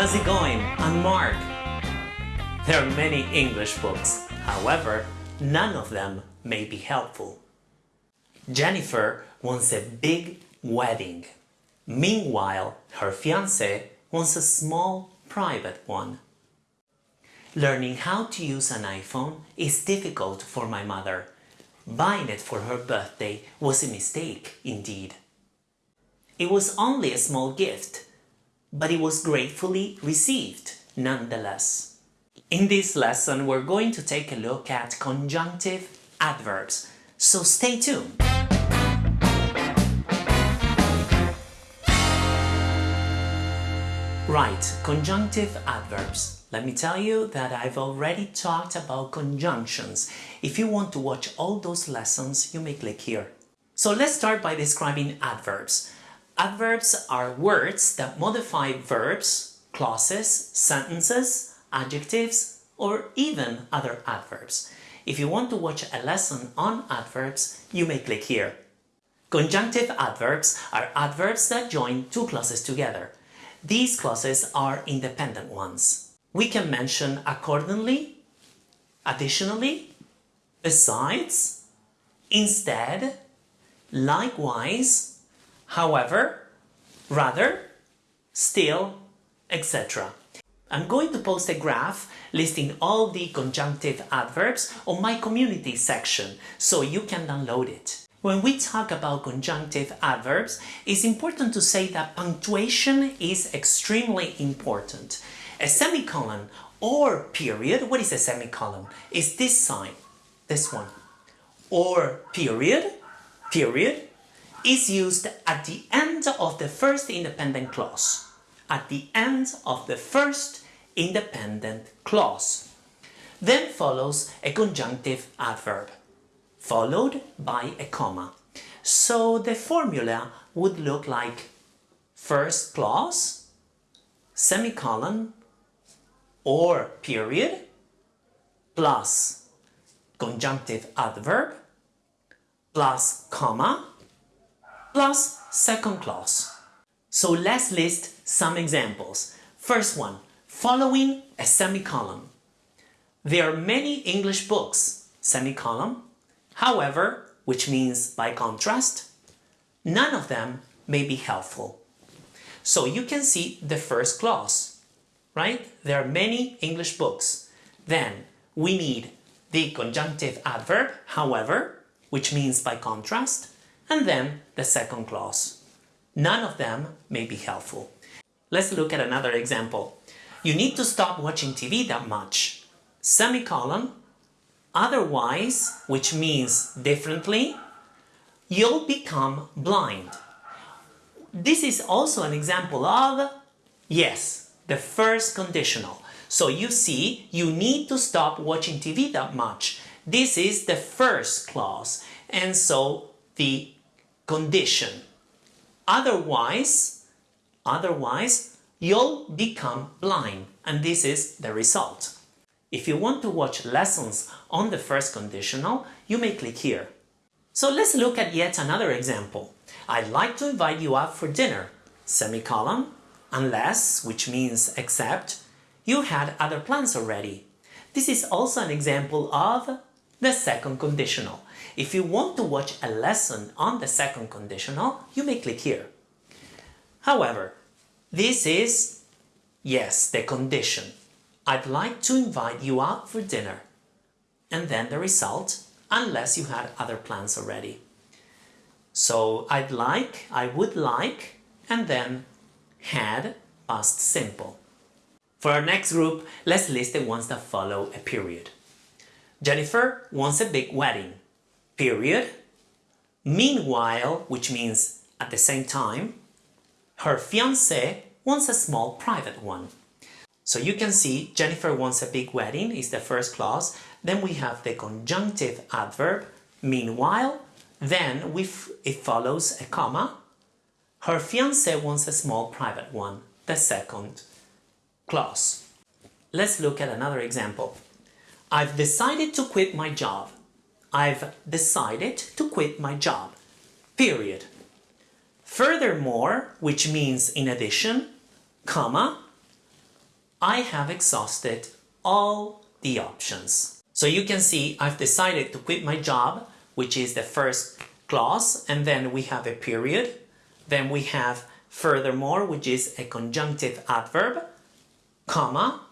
how's it going? I'm Mark. There are many English books, however, none of them may be helpful. Jennifer wants a big wedding. Meanwhile, her fiancé wants a small private one. Learning how to use an iPhone is difficult for my mother. Buying it for her birthday was a mistake indeed. It was only a small gift, but it was gratefully received nonetheless. In this lesson we're going to take a look at conjunctive adverbs, so stay tuned! Right, conjunctive adverbs. Let me tell you that I've already talked about conjunctions. If you want to watch all those lessons, you may click here. So let's start by describing adverbs. Adverbs are words that modify verbs, clauses, sentences, adjectives, or even other adverbs. If you want to watch a lesson on adverbs, you may click here. Conjunctive adverbs are adverbs that join two clauses together. These clauses are independent ones. We can mention accordingly, additionally, besides, instead, likewise, however, rather, still, etc. I'm going to post a graph listing all the conjunctive adverbs on my community section so you can download it. When we talk about conjunctive adverbs, it's important to say that punctuation is extremely important. A semicolon or period, what is a semicolon? Is this sign, this one. Or period, period, is used at the end of the first independent clause. At the end of the first independent clause. Then follows a conjunctive adverb followed by a comma. So the formula would look like first clause, semicolon, or period, plus conjunctive adverb, plus comma, plus second clause. So let's list some examples. First one, following a semicolon. There are many English books, semicolon, However, which means by contrast, none of them may be helpful. So you can see the first clause, right? There are many English books. Then we need the conjunctive adverb, however, which means by contrast, and then the second clause. None of them may be helpful. Let's look at another example. You need to stop watching TV that much. Semicolon, Otherwise, which means differently, you'll become blind. This is also an example of, yes, the first conditional. So you see, you need to stop watching TV that much. This is the first clause, and so the condition. Otherwise, otherwise, you'll become blind, and this is the result. If you want to watch lessons on the first conditional, you may click here. So let's look at yet another example. I'd like to invite you out for dinner, semicolon, unless, which means except, you had other plans already. This is also an example of the second conditional. If you want to watch a lesson on the second conditional, you may click here. However, this is, yes, the condition. I'd like to invite you out for dinner. And then the result, unless you had other plans already. So I'd like, I would like, and then had past simple. For our next group, let's list the ones that follow a period. Jennifer wants a big wedding. Period. Meanwhile, which means at the same time, her fiancé wants a small private one. So you can see Jennifer wants a big wedding is the first clause. Then we have the conjunctive adverb, meanwhile. Then we it follows a comma. Her fiancé wants a small private one, the second clause. Let's look at another example. I've decided to quit my job. I've decided to quit my job. Period. Furthermore, which means in addition, comma, I have exhausted all the options. So you can see I've decided to quit my job, which is the first clause, and then we have a period. Then we have furthermore, which is a conjunctive adverb, comma,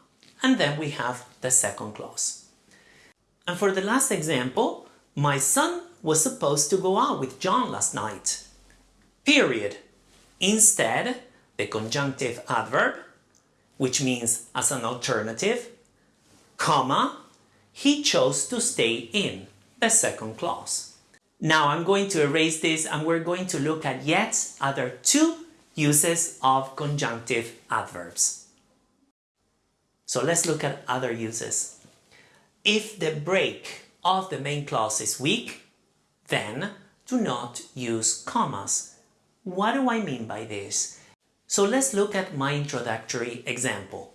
and then we have the second clause. And for the last example, my son was supposed to go out with John last night. Period. Instead, the conjunctive adverb, which means as an alternative, comma, he chose to stay in, the second clause. Now I'm going to erase this and we're going to look at yet other two uses of conjunctive adverbs. So let's look at other uses. If the break of the main clause is weak, then do not use commas. What do I mean by this? So let's look at my introductory example.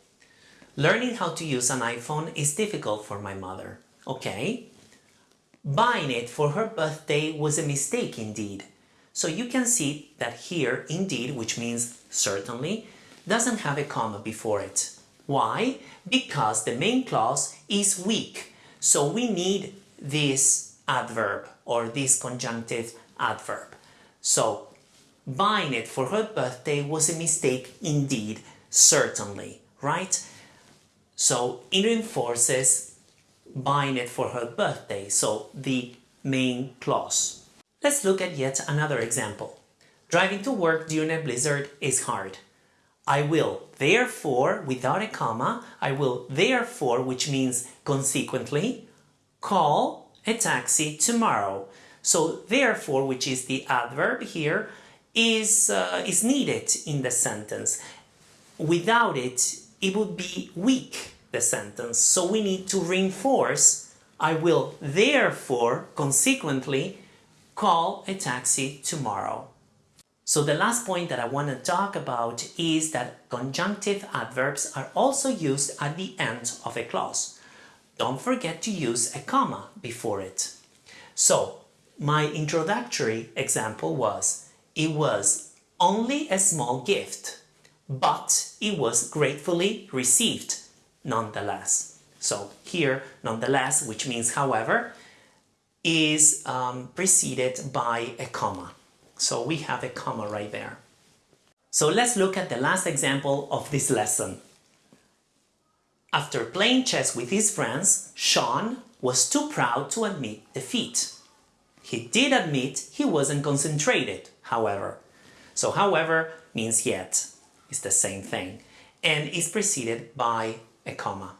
Learning how to use an iPhone is difficult for my mother. Okay. Buying it for her birthday was a mistake indeed. So you can see that here, indeed, which means certainly, doesn't have a comma before it. Why? Because the main clause is weak. So we need this adverb or this conjunctive adverb. So buying it for her birthday was a mistake indeed, certainly, right? So it reinforces buying it for her birthday, so the main clause. Let's look at yet another example. Driving to work during a blizzard is hard. I will therefore, without a comma, I will therefore, which means consequently, call a taxi tomorrow. So therefore, which is the adverb here, is, uh, is needed in the sentence. Without it, it would be weak, the sentence. So we need to reinforce, I will therefore, consequently, call a taxi tomorrow. So the last point that I want to talk about is that conjunctive adverbs are also used at the end of a clause. Don't forget to use a comma before it. So my introductory example was, it was only a small gift, but it was gratefully received nonetheless. So here, nonetheless, which means however, is um, preceded by a comma. So we have a comma right there. So let's look at the last example of this lesson. After playing chess with his friends, Sean was too proud to admit defeat. He did admit he wasn't concentrated, however. So however means yet. It's the same thing. And is preceded by a comma.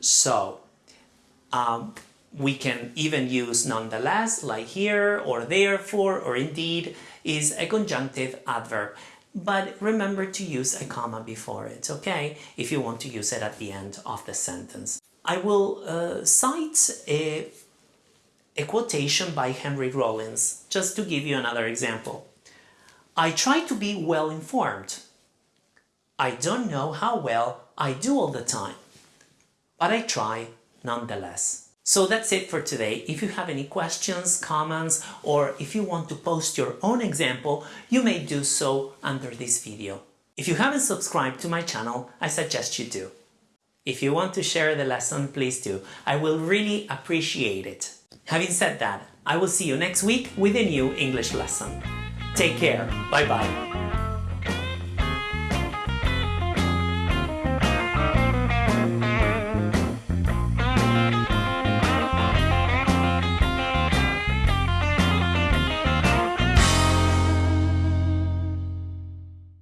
So, um, we can even use nonetheless, like here, or therefore, or indeed, is a conjunctive adverb. But remember to use a comma before it, okay? If you want to use it at the end of the sentence. I will uh, cite a, a quotation by Henry Rollins, just to give you another example. I try to be well informed. I don't know how well I do all the time, but I try nonetheless. So that's it for today. If you have any questions, comments, or if you want to post your own example, you may do so under this video. If you haven't subscribed to my channel, I suggest you do. If you want to share the lesson, please do. I will really appreciate it. Having said that, I will see you next week with a new English lesson. Take care. Bye bye.